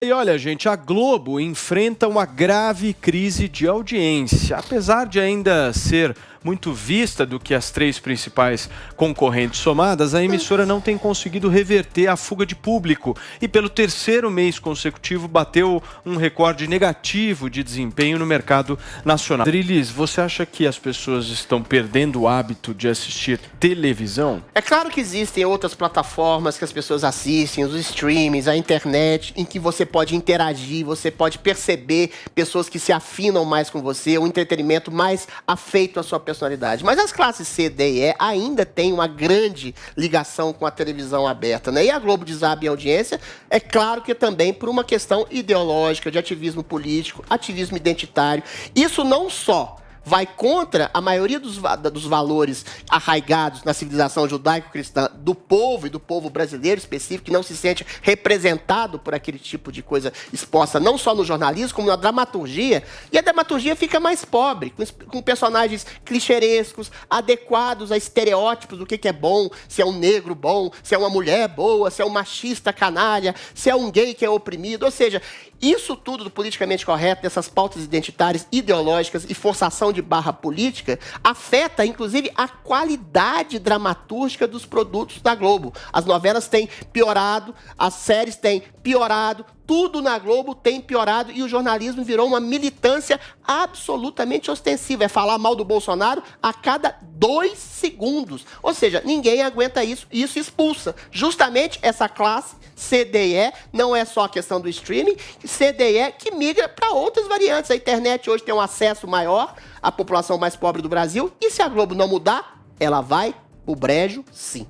E olha, gente, a Globo enfrenta uma grave crise de audiência. Apesar de ainda ser muito vista do que as três principais concorrentes somadas, a emissora não tem conseguido reverter a fuga de público e, pelo terceiro mês consecutivo, bateu um recorde negativo de desempenho no mercado nacional. Drilis, você acha que as pessoas estão perdendo o hábito de assistir televisão? É claro que existem outras plataformas que as pessoas assistem, os streamings, a internet, em que você pode interagir, você pode perceber pessoas que se afinam mais com você, um entretenimento mais afeito à sua personalidade. Mas as classes C, D e E ainda têm uma grande ligação com a televisão aberta. Né? E a Globo desaba em audiência, é claro que também por uma questão ideológica, de ativismo político, ativismo identitário. Isso não só vai contra a maioria dos, dos valores arraigados na civilização judaico-cristã do povo e do povo brasileiro específico, que não se sente representado por aquele tipo de coisa exposta, não só no jornalismo, como na dramaturgia. E a dramaturgia fica mais pobre, com, com personagens clichêrescos, adequados a estereótipos do que, que é bom, se é um negro bom, se é uma mulher boa, se é um machista canalha, se é um gay que é oprimido. Ou seja, isso tudo do politicamente correto, dessas pautas identitárias, ideológicas e forçação de barra política, afeta, inclusive, a qualidade dramatúrgica dos produtos da Globo. As novelas têm piorado, as séries têm piorado, tudo na Globo tem piorado e o jornalismo virou uma militância absolutamente ostensiva. É falar mal do Bolsonaro a cada dois segundos. Ou seja, ninguém aguenta isso e isso expulsa justamente essa classe CDE, não é só a questão do streaming, CDE que migra para outras variantes. A internet hoje tem um acesso maior à população mais pobre do Brasil e se a Globo não mudar, ela vai o brejo sim.